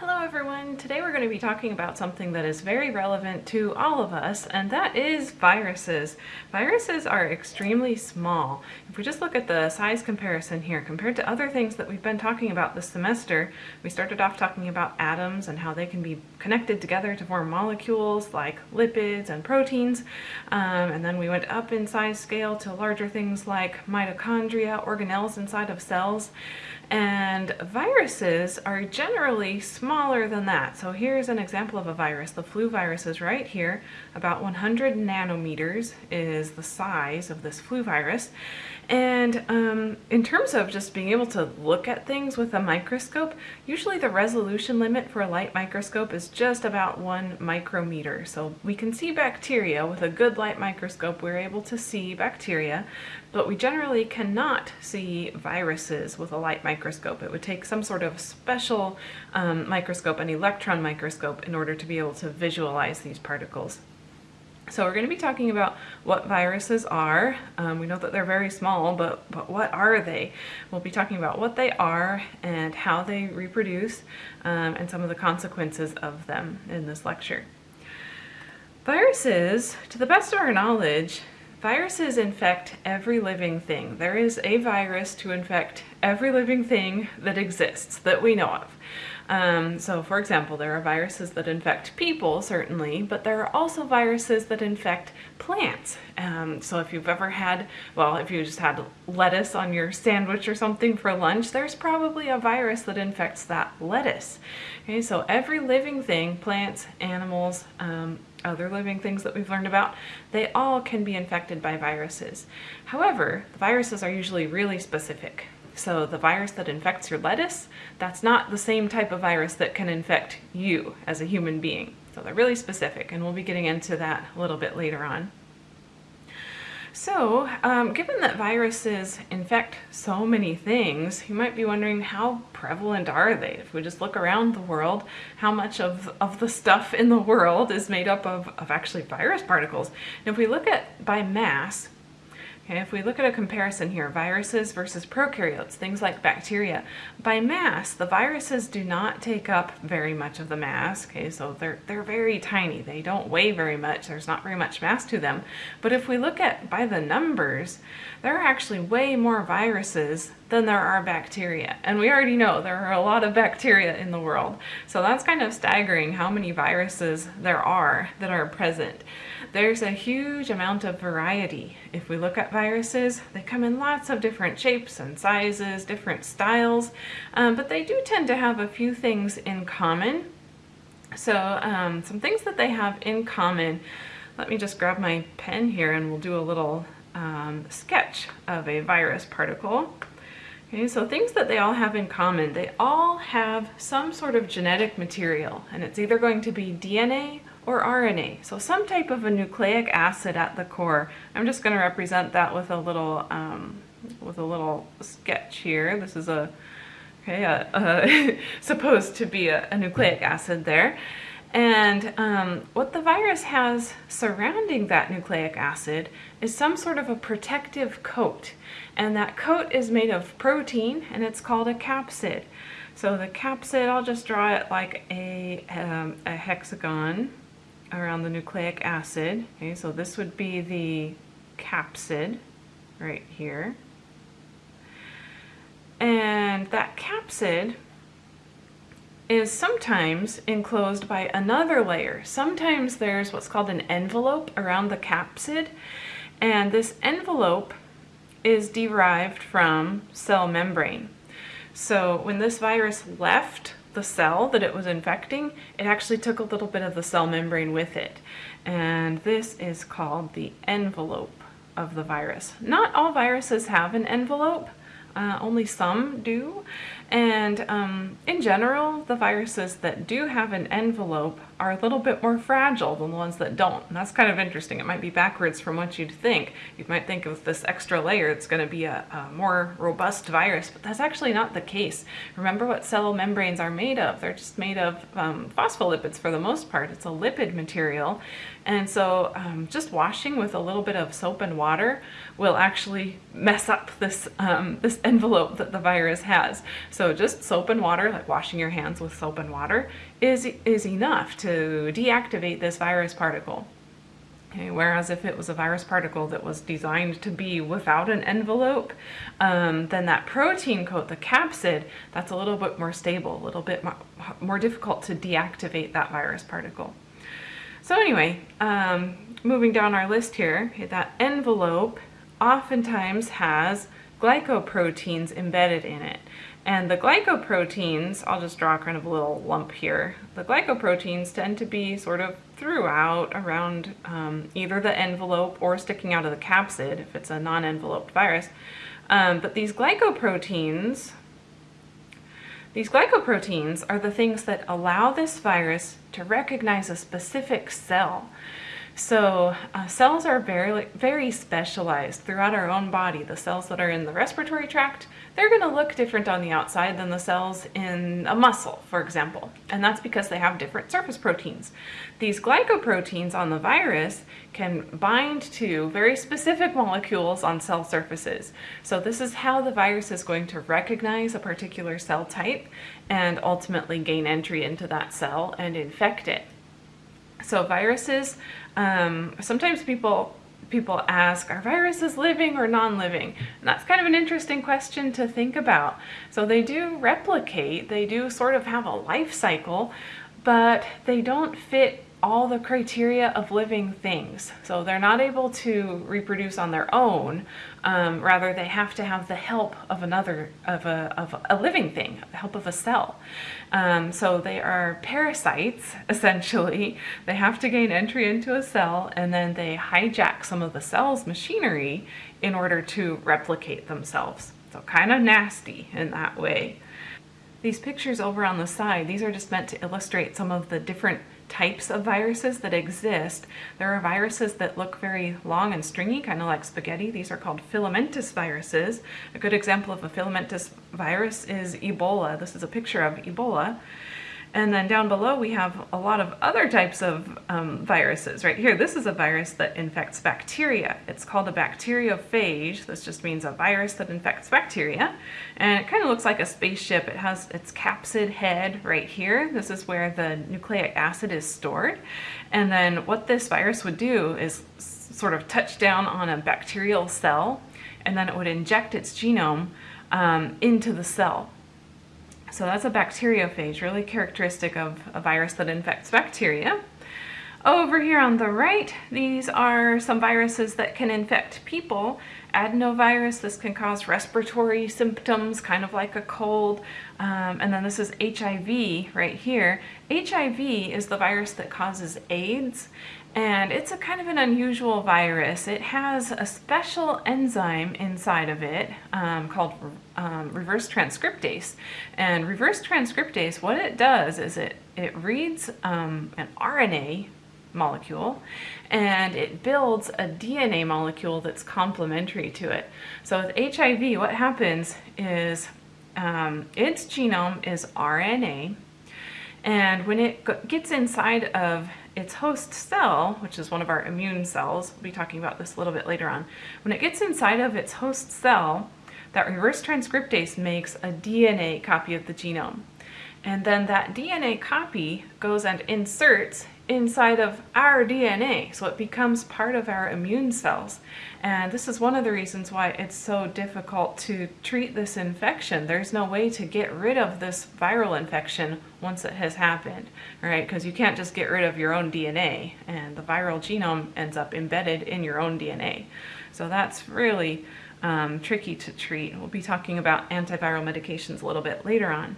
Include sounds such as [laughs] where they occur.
Hello everyone! Today we're going to be talking about something that is very relevant to all of us, and that is viruses. Viruses are extremely small. If we just look at the size comparison here, compared to other things that we've been talking about this semester, we started off talking about atoms and how they can be connected together to form molecules like lipids and proteins, um, and then we went up in size scale to larger things like mitochondria, organelles inside of cells, and viruses are generally smaller than that. So here's an example of a virus. The flu virus is right here. About 100 nanometers is the size of this flu virus. And um, in terms of just being able to look at things with a microscope, usually the resolution limit for a light microscope is just about one micrometer. So we can see bacteria with a good light microscope. We're able to see bacteria, but we generally cannot see viruses with a light microscope. It would take some sort of special um, microscope, an electron microscope, in order to be able to visualize these particles. So we're going to be talking about what viruses are. Um, we know that they're very small, but, but what are they? We'll be talking about what they are and how they reproduce um, and some of the consequences of them in this lecture. Viruses, to the best of our knowledge, viruses infect every living thing. There is a virus to infect every living thing that exists that we know of. Um, so for example, there are viruses that infect people, certainly, but there are also viruses that infect plants. Um, so if you've ever had, well, if you just had lettuce on your sandwich or something for lunch, there's probably a virus that infects that lettuce. Okay, so every living thing, plants, animals, um, other living things that we've learned about, they all can be infected by viruses. However, the viruses are usually really specific. So the virus that infects your lettuce, that's not the same type of virus that can infect you as a human being. So they're really specific, and we'll be getting into that a little bit later on. So, um, given that viruses infect so many things, you might be wondering how prevalent are they? If we just look around the world, how much of, of the stuff in the world is made up of, of actually virus particles? And if we look at by mass, Okay, if we look at a comparison here, viruses versus prokaryotes, things like bacteria, by mass, the viruses do not take up very much of the mass. Okay, so they're, they're very tiny. They don't weigh very much. There's not very much mass to them. But if we look at by the numbers, there are actually way more viruses than there are bacteria. And we already know there are a lot of bacteria in the world. So that's kind of staggering how many viruses there are that are present. There's a huge amount of variety. If we look at viruses, they come in lots of different shapes and sizes, different styles, um, but they do tend to have a few things in common. So um, some things that they have in common, let me just grab my pen here and we'll do a little um, sketch of a virus particle. Okay, so things that they all have in common, they all have some sort of genetic material and it's either going to be DNA or RNA. So some type of a nucleic acid at the core. I'm just going to represent that with a little um, with a little sketch here. This is a okay, a, a [laughs] supposed to be a, a, nucleic acid there. And um, what the virus has surrounding that nucleic acid is some sort of a protective coat. And that coat is made of protein and it's called a capsid. So the capsid, I'll just draw it like a, um, a hexagon around the nucleic acid. Okay, so this would be the capsid right here. And that capsid is sometimes enclosed by another layer. Sometimes there's what's called an envelope around the capsid, and this envelope is derived from cell membrane. So when this virus left the cell that it was infecting, it actually took a little bit of the cell membrane with it. And this is called the envelope of the virus. Not all viruses have an envelope, uh, only some do. And um, in general, the viruses that do have an envelope are a little bit more fragile than the ones that don't. And that's kind of interesting. It might be backwards from what you'd think. You might think of this extra layer, it's going to be a, a more robust virus, but that's actually not the case. Remember what cell membranes are made of. They're just made of um, phospholipids for the most part. It's a lipid material. And so um, just washing with a little bit of soap and water will actually mess up this, um, this envelope that the virus has. So So just soap and water, like washing your hands with soap and water, is, is enough to deactivate this virus particle. Okay, whereas if it was a virus particle that was designed to be without an envelope, um, then that protein coat, the capsid, that's a little bit more stable, a little bit more, more difficult to deactivate that virus particle. So anyway, um, moving down our list here, that envelope oftentimes has glycoproteins embedded in it. And the glycoproteins, I'll just draw kind of a little lump here. The glycoproteins tend to be sort of throughout around um, either the envelope or sticking out of the capsid if it's a non-enveloped virus. Um, but these glycoproteins, these glycoproteins are the things that allow this virus to recognize a specific cell. So uh, cells are very, very specialized throughout our own body. The cells that are in the respiratory tract, they're going to look different on the outside than the cells in a muscle, for example. And that's because they have different surface proteins. These glycoproteins on the virus can bind to very specific molecules on cell surfaces. So this is how the virus is going to recognize a particular cell type and ultimately gain entry into that cell and infect it. So viruses, um, sometimes people people ask, are viruses living or non-living? And that's kind of an interesting question to think about. So they do replicate, they do sort of have a life cycle, but they don't fit all the criteria of living things. So they're not able to reproduce on their own. Um, rather, they have to have the help of another, of a, of a living thing, the help of a cell. Um, so they are parasites, [laughs] essentially. They have to gain entry into a cell and then they hijack some of the cell's machinery in order to replicate themselves. So kind of nasty in that way. These pictures over on the side, these are just meant to illustrate some of the different types of viruses that exist. There are viruses that look very long and stringy, kind of like spaghetti. These are called filamentous viruses. A good example of a filamentous virus is Ebola. This is a picture of Ebola. And then down below we have a lot of other types of um, viruses. Right here, this is a virus that infects bacteria. It's called a bacteriophage. This just means a virus that infects bacteria. And it kind of looks like a spaceship. It has its capsid head right here. This is where the nucleic acid is stored. And then what this virus would do is sort of touch down on a bacterial cell and then it would inject its genome um, into the cell. So that's a bacteriophage, really characteristic of a virus that infects bacteria. Over here on the right, these are some viruses that can infect people. Adenovirus, this can cause respiratory symptoms, kind of like a cold. Um, and then this is HIV right here. HIV is the virus that causes AIDS and it's a kind of an unusual virus. It has a special enzyme inside of it um, called um, reverse transcriptase. And reverse transcriptase, what it does is it, it reads um, an RNA molecule and it builds a DNA molecule that's complementary to it. So with HIV, what happens is um, its genome is RNA and when it gets inside of its host cell, which is one of our immune cells, we'll be talking about this a little bit later on, when it gets inside of its host cell, that reverse transcriptase makes a DNA copy of the genome. And then that DNA copy goes and inserts inside of our DNA, so it becomes part of our immune cells. And this is one of the reasons why it's so difficult to treat this infection. There's no way to get rid of this viral infection once it has happened, right? Because you can't just get rid of your own DNA, and the viral genome ends up embedded in your own DNA. So that's really um, tricky to treat. We'll be talking about antiviral medications a little bit later on.